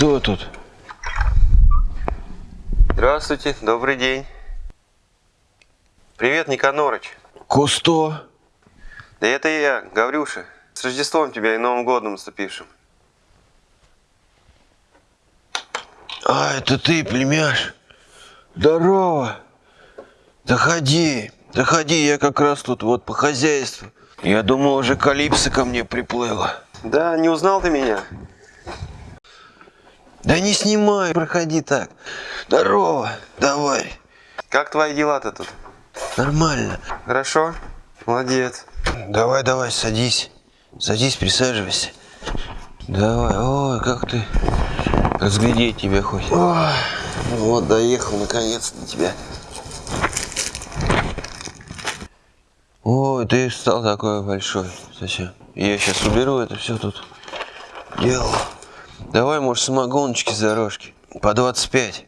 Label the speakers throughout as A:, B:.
A: Кто тут?
B: Здравствуйте, добрый день. Привет, Никанорыч.
A: Кусто?
B: Да это я, Гаврюша. С Рождеством тебя и Новым годом наступившим.
A: А, это ты, племяш? Здорово. Заходи, заходи, я как раз тут вот по хозяйству. Я думал, уже Калипсо ко мне приплыла.
B: Да, не узнал ты меня?
A: Да не снимай, проходи так. Здорово, давай.
B: Как твои дела-то тут?
A: Нормально.
B: Хорошо? Молодец.
A: Давай, давай, садись. Садись, присаживайся. Давай, ой, как ты разглядеть тебя хочешь. Ой, вот, доехал наконец до тебя. Ой, ты стал такой большой. Зачем? Я сейчас уберу это все тут. Дело. Давай, может, самогоночки с дорожки. По 25.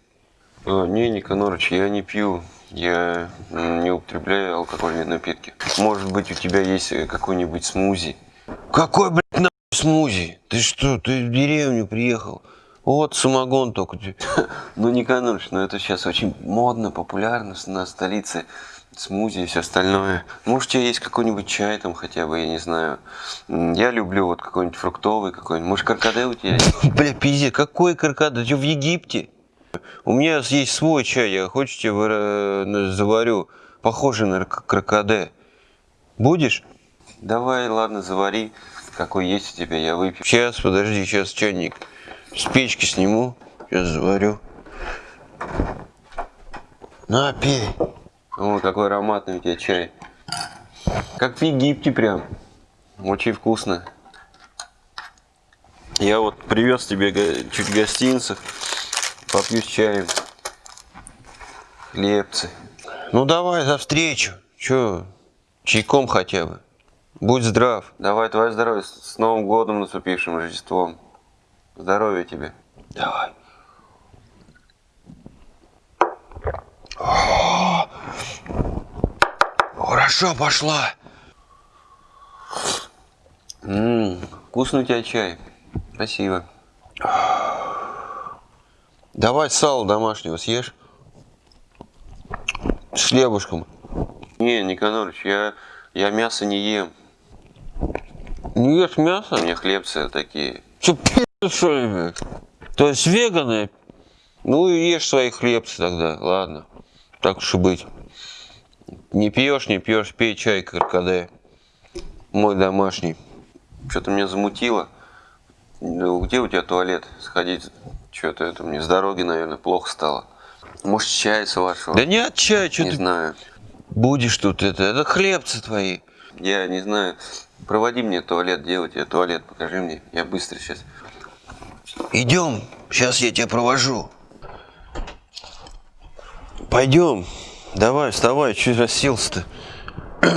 B: А, не, Никанорыч, я не пью. Я не употребляю алкогольные напитки. Может быть, у тебя есть э, какой-нибудь смузи?
A: Какой, блядь, нахуй смузи? Ты что, ты в деревню приехал? Вот самогон только.
B: Ну, Никанорыч, ну это сейчас очень модно, популярно на столице. Смузи и все остальное. Может, у тебя есть какой-нибудь чай там хотя бы, я не знаю. Я люблю вот какой-нибудь фруктовый какой-нибудь. Может, каркаде у тебя есть?
A: Бля, пиздец, какой каркаде? Ты в Египте? У меня есть свой чай, я хочешь тебе э, заварю, похожий на крокоде. Будешь?
B: Давай, ладно, завари, какой есть у тебя, я выпью.
A: Сейчас, подожди, сейчас чайник с печки сниму, сейчас заварю. На, пей.
B: О, какой ароматный у тебя чай. Как в Египте прям. Очень вкусно. Я вот привез тебе чуть гостинцев. Попью с чаем. Хлебцы.
A: Ну давай за встречу. Че, чайком хотя бы. Будь здрав.
B: Давай, твое здоровье. С Новым годом наступившим, Рождеством. Здоровья тебе.
A: Давай. Хорошо пошла.
B: Ммм, вкусный у тебя чай. Спасибо.
A: Давай сало домашнего съешь. С хлебушком.
B: Не, Никанорович, я, я мясо не ем.
A: Не ешь мясо?
B: У меня хлебцы такие.
A: Че, пи***, что ли? То есть веганы? Ну и ешь свои хлебцы тогда, ладно. Так уж и быть. Не пьешь, не пьешь, пей чай каркаде. Мой домашний.
B: Что-то меня замутило. Где у тебя туалет? Сходить. Что-то это мне с дороги, наверное, плохо стало. Может, чай с вашего?
A: Да не от чая, что
B: Не
A: ты
B: знаю.
A: будешь тут это. Это хлебцы твои.
B: Я не знаю. Проводи мне туалет, делать я туалет, покажи мне. Я быстро сейчас.
A: Идем, сейчас я тебя провожу. Пойдем. Давай, вставай, чуть расселся-то.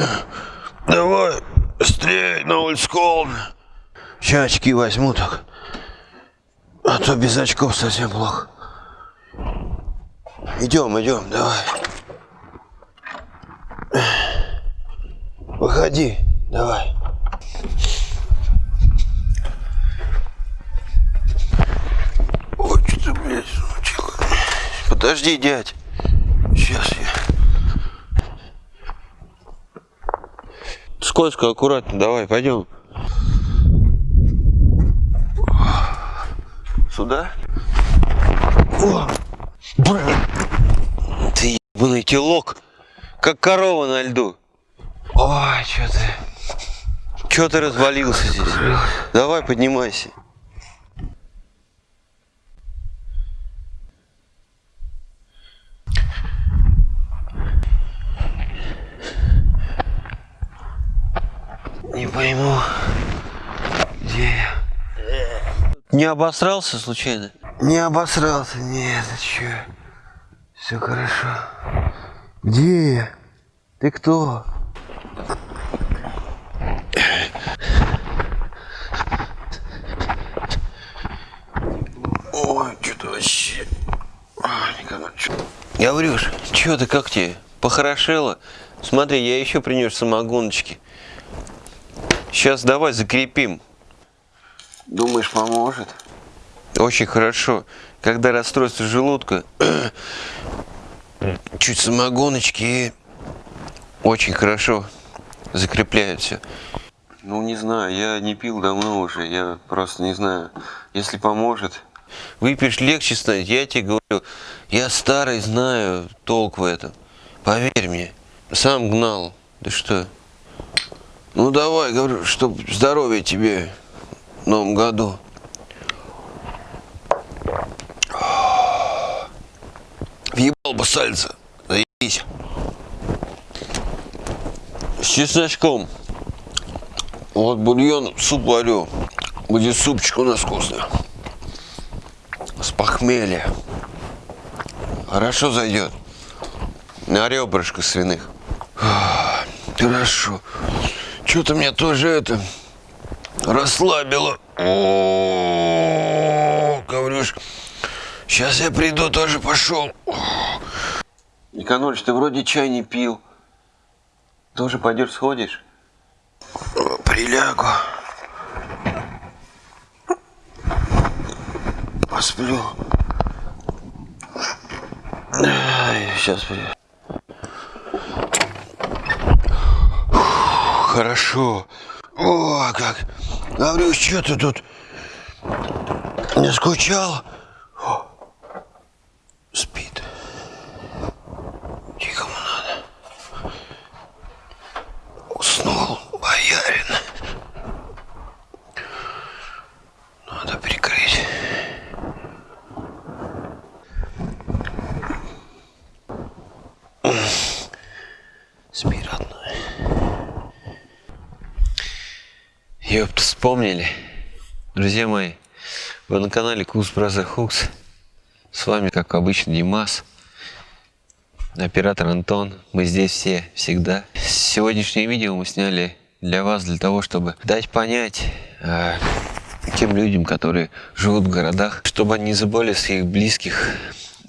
A: Давай, быстрее, на холодно. Сейчас очки возьму так. А то без очков совсем плохо. Идем, идем, давай. Выходи, давай. Ой, что ты, блядь, замучила. Подожди, дядь. Сейчас я. Скользко, аккуратно, давай, пойдем. Сюда? О, блин. Ты ебаный телок, как корова на льду. Ой, что ты... Что ты развалился здесь? Давай, поднимайся. Не пойму, где я? Не обосрался случайно? Не обосрался, нет, чё? Все хорошо. Где я? Ты кто? Ой, что-то вообще... Ой, никогда, чё... Гаврюш, что ты, как тебе? Похорошело? Смотри, я еще принес самогоночки. Сейчас давай закрепим.
B: Думаешь, поможет?
A: Очень хорошо. Когда расстройство желудка, чуть самогоночки и очень хорошо закрепляют все.
B: Ну, не знаю, я не пил давно уже, я просто не знаю. Если поможет,
A: Выпьешь, легче станет. Я тебе говорю, я старый, знаю толк в этом. Поверь мне. Сам гнал. Да что? Ну давай, говорю, чтоб здоровья тебе в новом году. Въебал бы сальца. Заебись. С чесночком. Вот бульон, суп варю. Будет супчик у нас вкусный. С похмелья. Хорошо зайдет. На ребрышко свиных. Хорошо. Что-то меня тоже это расслабило. О, говоришь, сейчас я приду, тоже пошел.
B: Никанольевич, ты вроде чай не пил. Тоже пойдешь сходишь?
A: Прилягу. Посплю. сейчас. Хорошо. О, как. Говорю, что ты тут не скучал? О, Спит. Тихому надо. Уснул боярин. Надо прикрыть. Ёпта, вспомнили. Друзья мои, вы на канале Кус Браза Хукс. С вами, как обычно, Димас. Оператор Антон. Мы здесь все, всегда. Сегодняшнее видео мы сняли для вас, для того, чтобы дать понять э, тем людям, которые живут в городах, чтобы они не забыли своих близких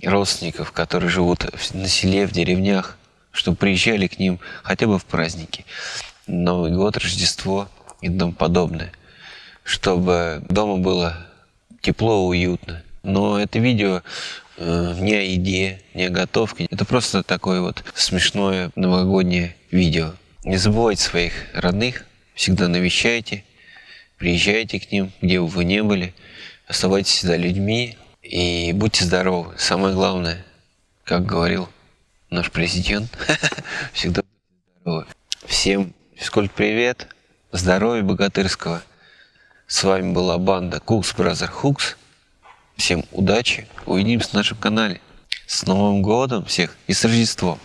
A: родственников, которые живут на селе, в деревнях, чтобы приезжали к ним хотя бы в праздники. Новый год, Рождество и тому подобное. Чтобы дома было тепло, уютно. Но это видео э, не о еде, не о готовке. Это просто такое вот смешное новогоднее видео. Не забывайте своих родных, всегда навещайте, приезжайте к ним, где бы вы не были, оставайтесь всегда людьми и будьте здоровы. Самое главное, как говорил наш президент, всегда будьте здоровы. Всем физкульт привет, здоровья богатырского. С вами была банда Кукс Бразер Хукс. Всем удачи, увидимся на нашем канале. С Новым годом всех и с Рождеством!